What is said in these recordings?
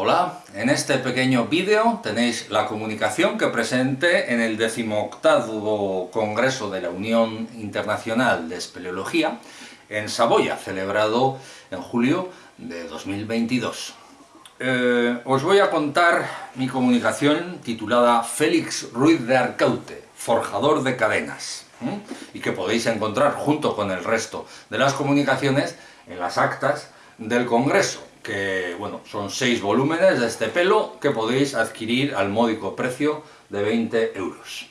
Hola, en este pequeño vídeo tenéis la comunicación que presenté en el 18 Congreso de la Unión Internacional de Espeleología en Saboya, celebrado en julio de 2022. Eh, os voy a contar mi comunicación titulada Félix Ruiz de Arcaute, forjador de cadenas, y que podéis encontrar junto con el resto de las comunicaciones en las actas del Congreso que bueno, son seis volúmenes de este pelo que podéis adquirir al módico precio de 20 euros.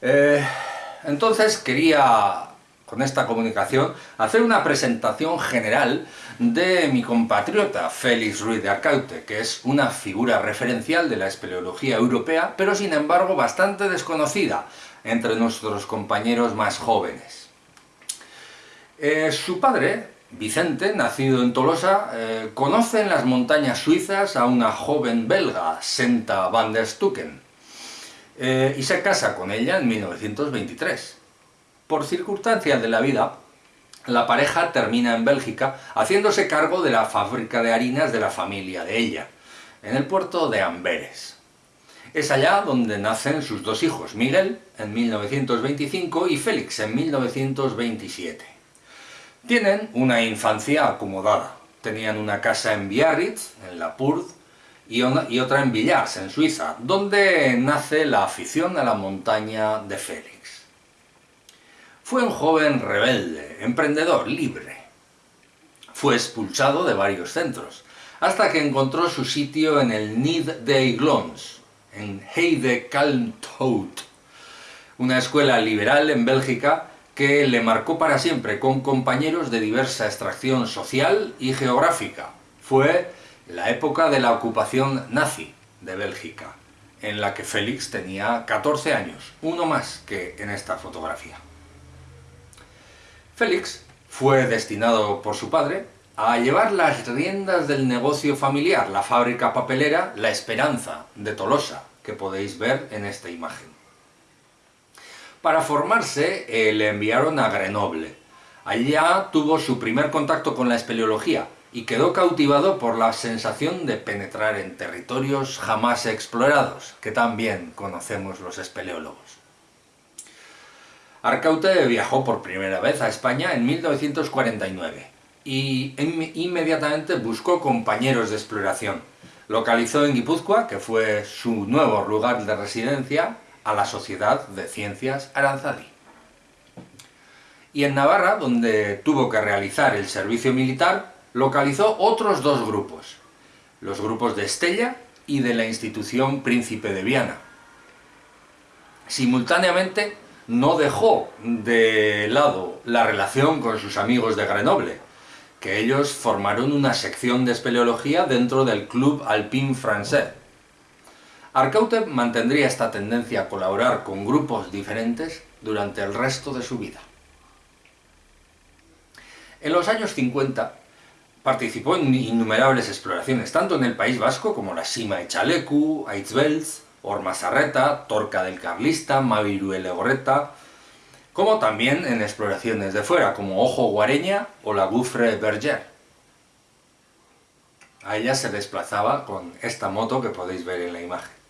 Eh, entonces quería, con esta comunicación, hacer una presentación general de mi compatriota Félix Ruiz de Arcaute, que es una figura referencial de la espeleología europea, pero sin embargo bastante desconocida entre nuestros compañeros más jóvenes. Eh, su padre, Vicente, nacido en Tolosa, eh, conoce en las montañas suizas a una joven belga, Senta van der Stucken, eh, y se casa con ella en 1923. Por circunstancias de la vida, la pareja termina en Bélgica haciéndose cargo de la fábrica de harinas de la familia de ella, en el puerto de Amberes. Es allá donde nacen sus dos hijos, Miguel en 1925 y Félix en 1927. Tienen una infancia acomodada. Tenían una casa en Biarritz, en la Purd, y, otra en Villars, en Suiza, donde nace la afición a la montaña de Félix. Fue un joven rebelde, emprendedor, libre. Fue expulsado de varios centros, hasta que encontró su sitio en el Nid de Glons, en Heide Kalmthout, una escuela liberal en Bélgica que le marcó para siempre con compañeros de diversa extracción social y geográfica. Fue la época de la ocupación nazi de Bélgica, en la que Félix tenía 14 años, uno más que en esta fotografía. Félix fue destinado por su padre a llevar las riendas del negocio familiar, la fábrica papelera La Esperanza de Tolosa, que podéis ver en esta imagen. Para formarse eh, le enviaron a Grenoble. Allá tuvo su primer contacto con la espeleología y quedó cautivado por la sensación de penetrar en territorios jamás explorados, que también conocemos los espeleólogos. Arcaute viajó por primera vez a España en 1949 y inmediatamente buscó compañeros de exploración. Localizó en Guipúzcoa, que fue su nuevo lugar de residencia, a la Sociedad de Ciencias Aranzadi. Y en Navarra, donde tuvo que realizar el servicio militar, localizó otros dos grupos, los grupos de Estella y de la institución Príncipe de Viana. Simultáneamente, no dejó de lado la relación con sus amigos de Grenoble, que ellos formaron una sección de espeleología dentro del Club Alpin Français, Arcaute mantendría esta tendencia a colaborar con grupos diferentes durante el resto de su vida. En los años 50 participó en innumerables exploraciones, tanto en el País Vasco como la Sima de Chalecu, Aitzbelz, Ormazarreta, Torca del Carlista, Maviruele Gorreta, como también en exploraciones de fuera, como Ojo Guareña o la Gouffre Berger. A ella se desplazaba con esta moto que podéis ver en la imagen.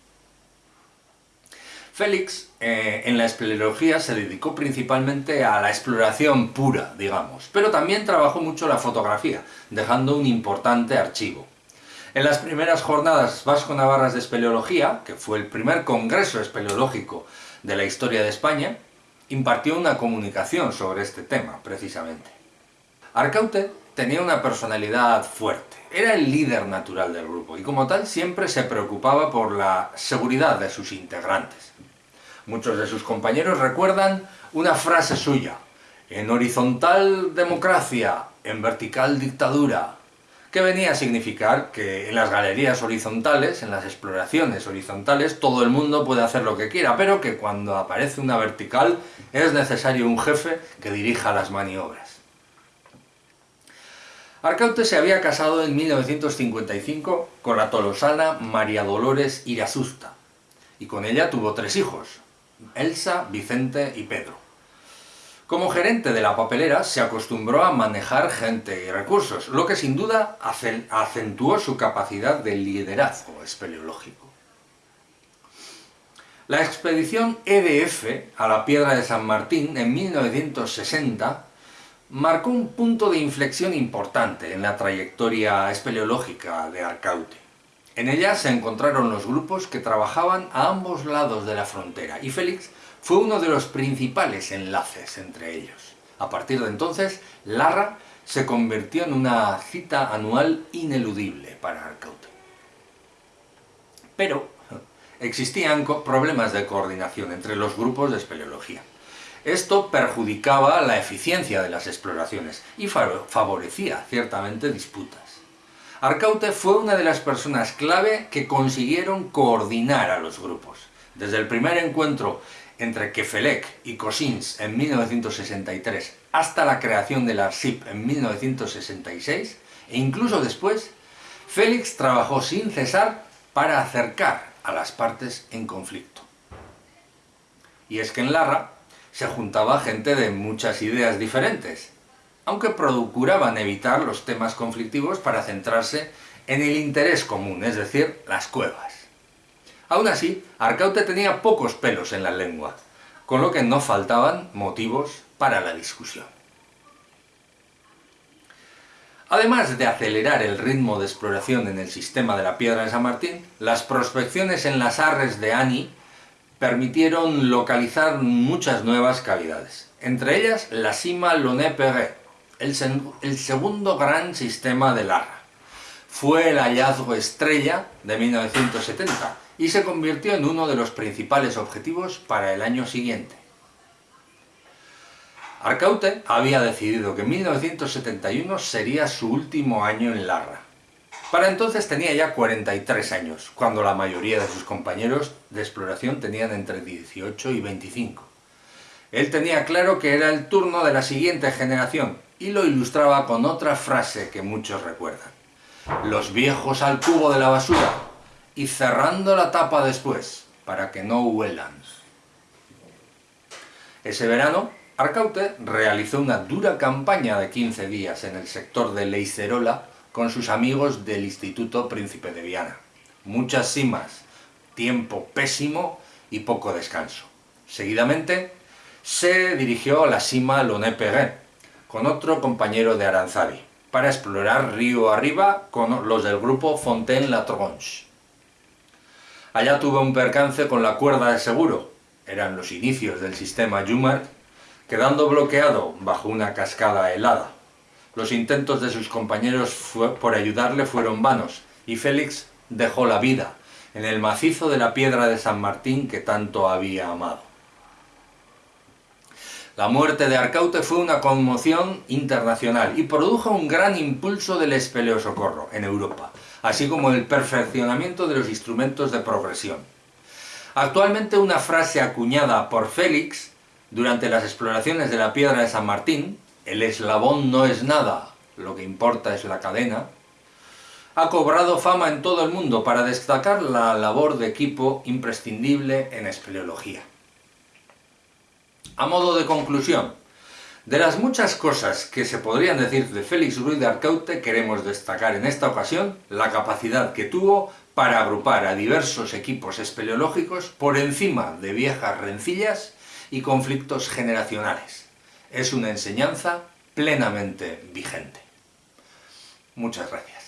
Félix, eh, en la espeleología, se dedicó principalmente a la exploración pura, digamos, pero también trabajó mucho la fotografía, dejando un importante archivo. En las primeras jornadas vasco-navarras de espeleología, que fue el primer congreso espeleológico de la historia de España, impartió una comunicación sobre este tema, precisamente. Arcaute tenía una personalidad fuerte, era el líder natural del grupo y como tal siempre se preocupaba por la seguridad de sus integrantes. Muchos de sus compañeros recuerdan una frase suya, en horizontal democracia, en vertical dictadura, que venía a significar que en las galerías horizontales, en las exploraciones horizontales, todo el mundo puede hacer lo que quiera, pero que cuando aparece una vertical es necesario un jefe que dirija las maniobras. Arcaute se había casado en 1955 con la tolosana María Dolores Irazusta, y con ella tuvo tres hijos, Elsa, Vicente y Pedro. Como gerente de la papelera se acostumbró a manejar gente y recursos, lo que sin duda acentuó su capacidad de liderazgo espeleológico. La expedición EDF a la Piedra de San Martín en 1960 marcó un punto de inflexión importante en la trayectoria espeleológica de Arcaute. En ella se encontraron los grupos que trabajaban a ambos lados de la frontera y Félix fue uno de los principales enlaces entre ellos. A partir de entonces, Larra se convirtió en una cita anual ineludible para Arcaute. Pero existían problemas de coordinación entre los grupos de espeleología. Esto perjudicaba la eficiencia de las exploraciones y favorecía ciertamente disputas. Arcaute fue una de las personas clave que consiguieron coordinar a los grupos. Desde el primer encuentro entre Kefelec y Cosins en 1963 hasta la creación de la ARSIP en 1966, e incluso después, Félix trabajó sin cesar para acercar a las partes en conflicto. Y es que en Larra se juntaba gente de muchas ideas diferentes, aunque procuraban evitar los temas conflictivos para centrarse en el interés común, es decir, las cuevas. Aún así, Arcaute tenía pocos pelos en la lengua, con lo que no faltaban motivos para la discusión. Además de acelerar el ritmo de exploración en el sistema de la Piedra de San Martín, las prospecciones en las arres de Ani permitieron localizar muchas nuevas cavidades, entre ellas la cima Loné-Perret, el, el, segundo gran sistema de Larra. Fue el hallazgo estrella de 1970 y se convirtió en uno de los principales objetivos para el año siguiente. Arcaute había decidido que 1971 sería su último año en Larra, para entonces tenía ya 43 años, cuando la mayoría de sus compañeros de exploración tenían entre 18 y 25. Él tenía claro que era el turno de la siguiente generación, y lo ilustraba con otra frase que muchos recuerdan. Los viejos al cubo de la basura, y cerrando la tapa después, para que no huelan. Ese verano, Arcaute realizó una dura campaña de 15 días en el sector de Leicerola, con sus amigos del Instituto Príncipe de Viana. Muchas simas, tiempo pésimo y poco descanso. Seguidamente, se dirigió a la cima Loné-Perret, con otro compañero de Aranzadi, para explorar río arriba con los del grupo Fontaine-La Tronche. Allá tuvo un percance con la cuerda de seguro, eran los inicios del sistema Jumart, quedando bloqueado bajo una cascada helada. Los intentos de sus compañeros por ayudarle fueron vanos, y Félix dejó la vida en el macizo de la piedra de San Martín que tanto había amado. La muerte de Arcaute fue una conmoción internacional y produjo un gran impulso del espeleosocorro en Europa, así como el perfeccionamiento de los instrumentos de progresión. Actualmente una frase acuñada por Félix durante las exploraciones de la piedra de San Martín el eslabón no es nada, lo que importa es la cadena, ha cobrado fama en todo el mundo para destacar la labor de equipo imprescindible en espeleología. A modo de conclusión, de las muchas cosas que se podrían decir de Félix Ruiz de Arcaute, queremos destacar en esta ocasión la capacidad que tuvo para agrupar a diversos equipos espeleológicos por encima de viejas rencillas y conflictos generacionales es una enseñanza plenamente vigente. Muchas gracias.